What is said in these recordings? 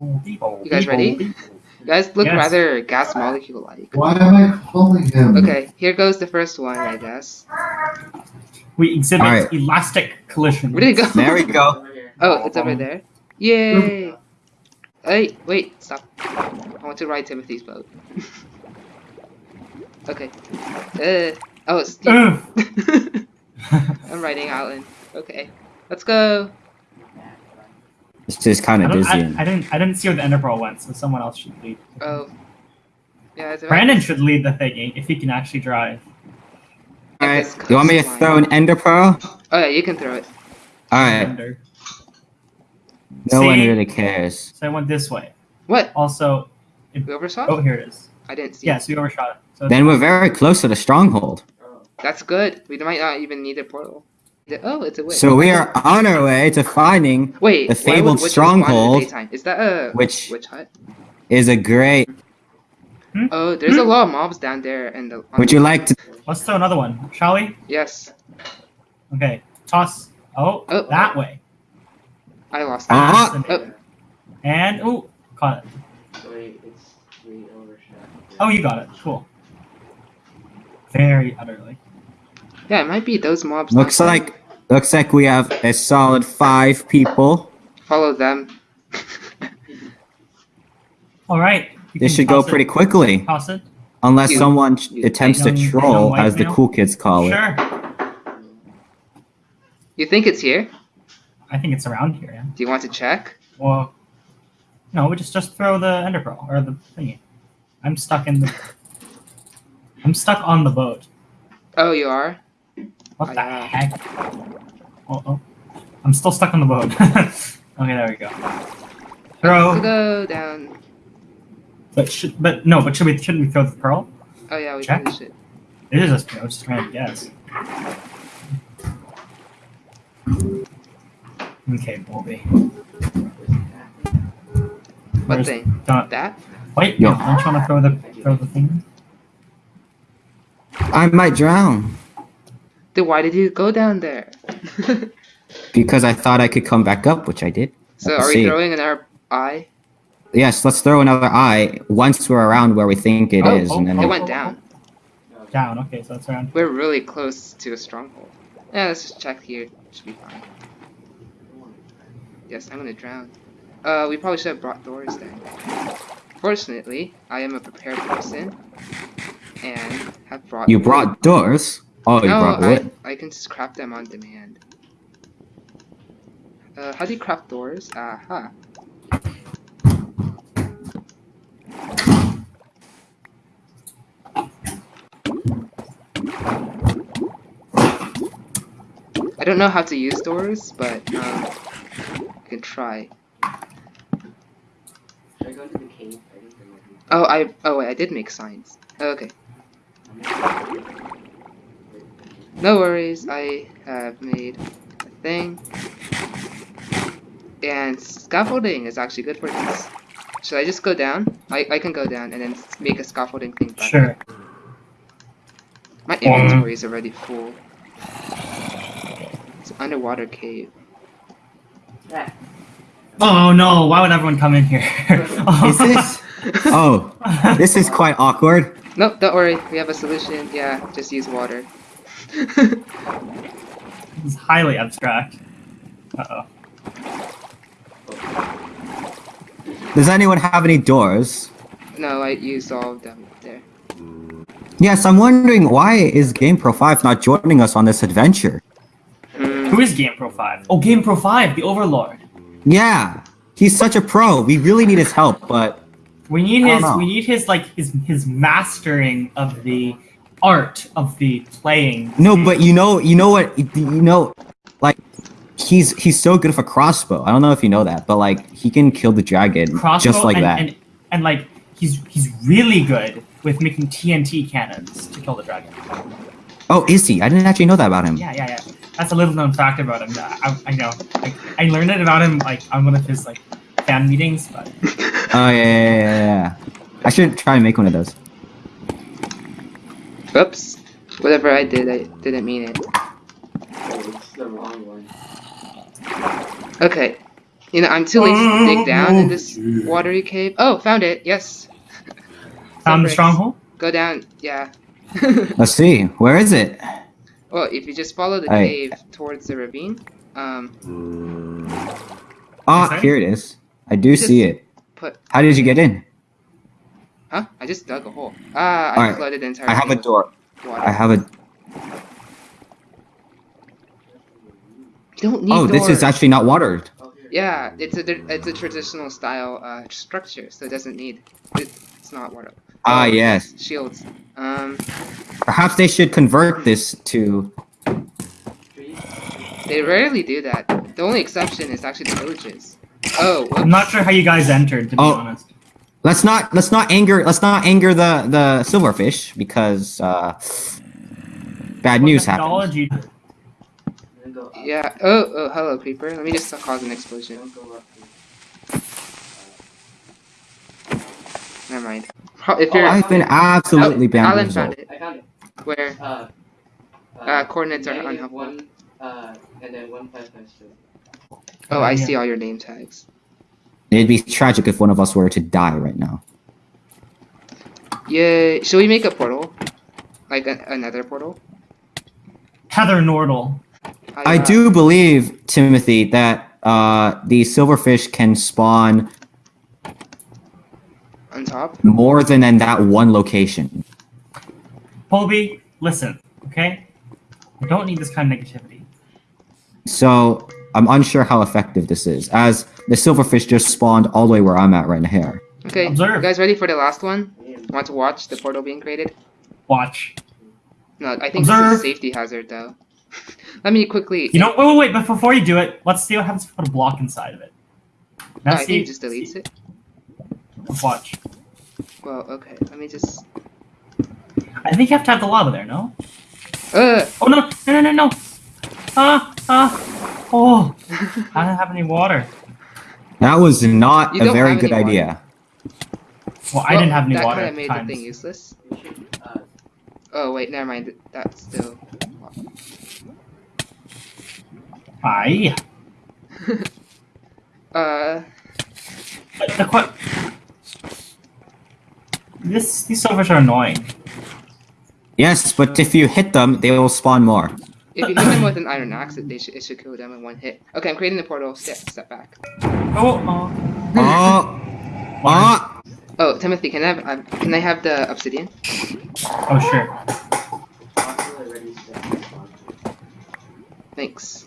You guys ready? You guys look Yes. rather gas molecule like. Why am I calling him? Okay, here goes the first one, I guess. We exhibit Alright. elastic collision. Where did it go? There we go. Oh, it's over there. Yay! Hey, wait, stop. I want to ride Timothy's boat. okay. Uh, oh, it's steep. I'm riding Alan. Okay, let's go. It's just kind of don't, I. I didn't. I didn't see where the ender pearl went, so someone else should lead. Oh. Yeah, it's Brandon should lead the thing eh, if he can actually drive. Alright, you want me to throw an ender pearl? Oh yeah, you can throw it. Alright, Ender. no one really cares. So I went this way. What? Also, if, We overshot? oh here it is. I didn't see Yeah, it. so we overshot it. So Then we're very close to the stronghold. That's good. We might not even need a portal. The- Oh, it's a way. So we are on our way to finding Wait, the why would fabled witches spawn in the stronghold. Is that a which- witch hut? is a great. Oh, there's a lot of mobs down there. And the. Would the- you like to? let's throw another one, shall we? Yes, Okay, toss. Oh, Oh. that way. I lost. Ah! Oh, And oh, caught it. Oh, you got it. Cool. Very utterly. yeah, it might be those mobs. Looks like looks like we have a solid five people. Follow them. All right. you This should go toss it. pretty quickly, Toss it. unless You- someone you- attempts to young- young troll, as the cool kids call it. Sure. You think it's here? I think it's around here. Yeah. Do you want to check? Well, no, we just just throw the ender pearl or the thingy. I'm stuck in the. I'm stuck on the boat. Oh, you are. What the I, uh, heck? Oh, oh. I'm still stuck on the boat. okay, there we go. Let's Throw. go down. But should but no, but should we shouldn't we throw the pearl? Oh yeah, we Check. probably should. It is just I was just trying to guess. Okay, Bobby. What Where's- thing? Don't, That? wait, Yo. no, don't you want to throw the throw the thing? I might drown Then why did you go down there? because I thought I could come back up, which I did. so Let's are we see. throwing another eye? Yes, let's throw another eye once we're around where we think it is, Oh, and then It oh, went oh, down. Down. Okay, so that's around. We're really close to a stronghold. Yeah, let's just check here. Should be fine. Yes, I'm gonna drown. Uh, we probably should have brought doors then. Fortunately, I am a prepared person and have brought. you brought doors. Oh, you no, brought I, wood. I can just craft them on demand. Uh, how do you craft doors? Aha. I don't know how to use doors, but um, I can try. I Oh, I oh wait, I did make signs. Oh, okay. No worries, I have made a thing. And scaffolding is actually good for this. Should I just go down? I, I can go down and then make a scaffolding thing back. Sure. My inventory um, is already full. It's an underwater cave. Yeah. Oh no! Why would everyone come in here? Oh. Is this? Oh, this is quite awkward. Nope, don't worry. We have a solution. Yeah, just use water. It's highly abstract. Uh oh. Does anyone have any doors? no, I used all of them there. Yes, I'm wondering why is GamePro 5 not joining us on this adventure? Hmm. Who is GamePro 5? Oh, GamePro 5, the Overlord. Yeah, he's such a pro. We really need his help, but We need his know. we need his like his his mastering of the art of the playing. no, but you know, you know what, you know, like he's he's so good with a crossbow. I don't know if you know that, but like he can kill the dragon crossbow just like and, that. And, and like he's he's really good with making TNT cannons to kill the dragon. Oh, is he? I didn't actually know that about him. Yeah, yeah, yeah. That's a little known fact about him. I, I know. Like, I learned it about him like on one of his like fan meetings, but Oh yeah, yeah, yeah, yeah. I should try and make one of those. Oops. Whatever I did, I didn't mean it. Okay. You know, I'm too lazy to dig down in this watery cave. Oh, found it. Yes. Found the bricks. stronghold. Go down. Yeah. Let's see. Where is it? well, if you just follow the Hey. cave towards the ravine, um, Ah, Okay. here it is. I do Just see it. put. How did you get in? Huh? I just dug a hole. Ah, I Alright, flooded the entire. I have a door. Water. I have a. You don't need Oh, this is actually not watered. Yeah, it's a it's a traditional style uh, structure, so it doesn't need. It, it's not water. Ah, Oh, yes. Shields. Um, Perhaps they should convert this to. they rarely do that. The only exception is actually the villages. Oh, I'm not sure how you guys entered, to be Oh. honest. Let's not let's not anger let's not anger the the silverfish because uh, bad What news happened. methodology- Yeah. Oh, oh, hello, creeper. Let me just cause an explosion. Never mind. Pro- If you're I've been absolutely Oh, Alan found it. I found it. Where? Uh, Uh, coordinates are negative unhelpful. One, uh, and then one five five two. Oh, I yeah. see all your name tags. It'd be tragic if one of us were to die right now. Yeah, Should we make a portal? Like a, another portal? Heather Nordle. How I do believe Timothy that uh, the silverfish can spawn on top. more than in that one location. Colby, listen, okay? I don't need this kind of negativity. So I'm unsure how effective this is, as the silverfish just spawned all the way where I'm at right now here. Okay, Observe. you guys ready for the last one? Want to watch the portal being created? Watch. No, I think this is a safety hazard though. Let me quickly. You know, wait, wait, wait, but before you do it, let's see what happens if we put a block inside of it. Now I see, think it just deletes it. Watch. Well, okay. Let me just. I think you have to have the lava there, no? Uh. Oh, no, no, no, no, no. Ah, ah. Oh, I don't have any water. That was not You a very good idea. Well, I didn't have any that water That kind of made time. the thing useless. Should, uh, Oh wait, never mind. That's still. Aye. Uh. But the que- This, these silvers are annoying. Yes, but if you hit them, they will spawn more. If you hit them with an iron axe, it, they should, it should kill them in one hit. Okay, I'm creating the portal. Step, step back. Oh, oh. Oh, oh, Oh, Timothy, can I have um, can I have the obsidian? Oh, sure. also already set. Thanks.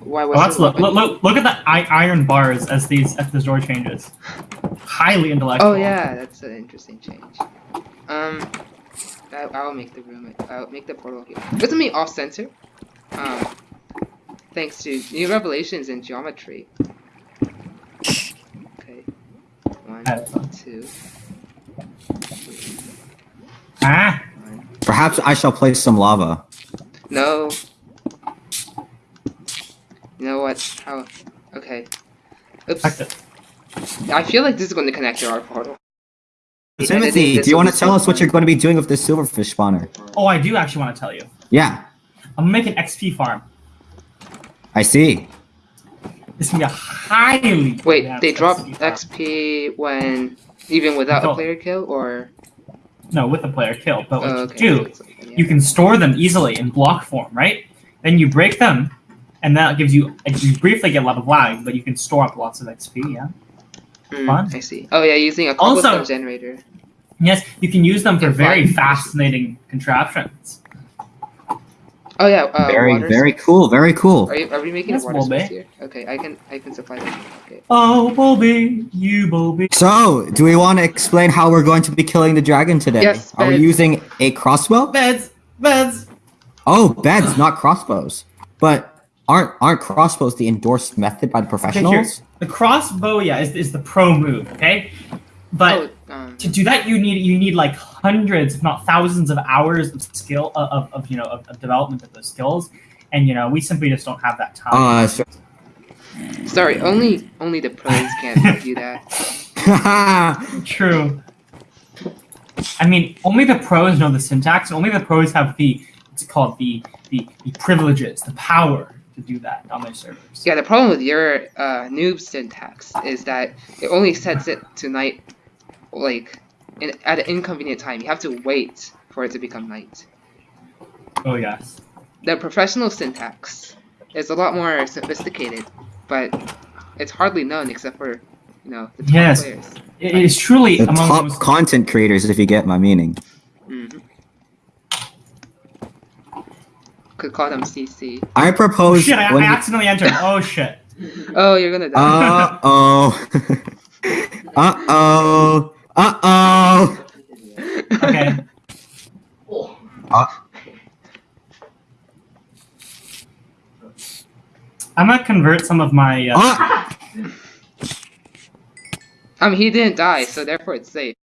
Why Oh, was let's look, look, look, look at the i- iron bars as these as the door changes. Highly intellectual. Oh yeah, that's an interesting change. Um, I, I'll make the room. I'll make the portal here. This will be off center. Um, thanks to new revelations in geometry. Okay. One, two, Ah, one. perhaps I shall place some lava. No. You know what? How? Okay. Oops. I feel like this is going to connect to our portal. The editing, Timothy, do you want to tell us what you're going to be doing with this silverfish spawner? Oh, I do actually want to tell you. Yeah, I'm gonna make an XP farm. I see. This can be a highly Wait, they drop XP. XP when even without a player kill, or No, with a player kill. But what oh, you do, so it's like- yeah. you can store them easily in block form, right? Then you break them, and that gives you you briefly get a lot of lag, but you can store up lots of XP. Yeah. Mm, fun. I see. Oh yeah, using a Also- generator. Yes, you can use them for very fascinating contraptions. Oh yeah, uh, very, water very source. cool. Very cool. Are, you, are we making Yes, a water source Bulby. here? Okay, I can I can supply them. Okay. Oh, Bulby, you Bulby. So, do we want to explain how we're going to be killing the dragon today? Yes, Are we using a crossbow? Beds, beds. Oh, beds, not crossbows. But aren't aren't crossbows the endorsed method by the professionals? The crossbow, yeah, is, is the pro move. Okay, but oh, um, to do that, you need you need like hundreds, if not thousands, of hours of skill of, of, of you know of, of development of those skills, and you know we simply just don't have that time. Uh, so- sorry, only only the pros can do that. True. I mean, only the pros know the syntax, and only the pros have the it's called the the, the privileges, the power to do that on their servers. Yeah, the problem with your uh, noob syntax is that it only sets it to night, like, in, at an inconvenient time. You have to wait for it to become night. Oh yes. The professional syntax is a lot more sophisticated, but it's hardly known except for, you know, the top Yes. players. It is truly The among the top most content creators, if you get my meaning. Could call them CC. I propose. Oh propose. shit! I, when I you- accidentally entered. Oh shit! Oh, you're gonna die. Uh oh. uh oh. Uh oh. Okay. Oh. I'm gonna convert some of my. Uh, Uh, I mean, he didn't die, so therefore it's safe.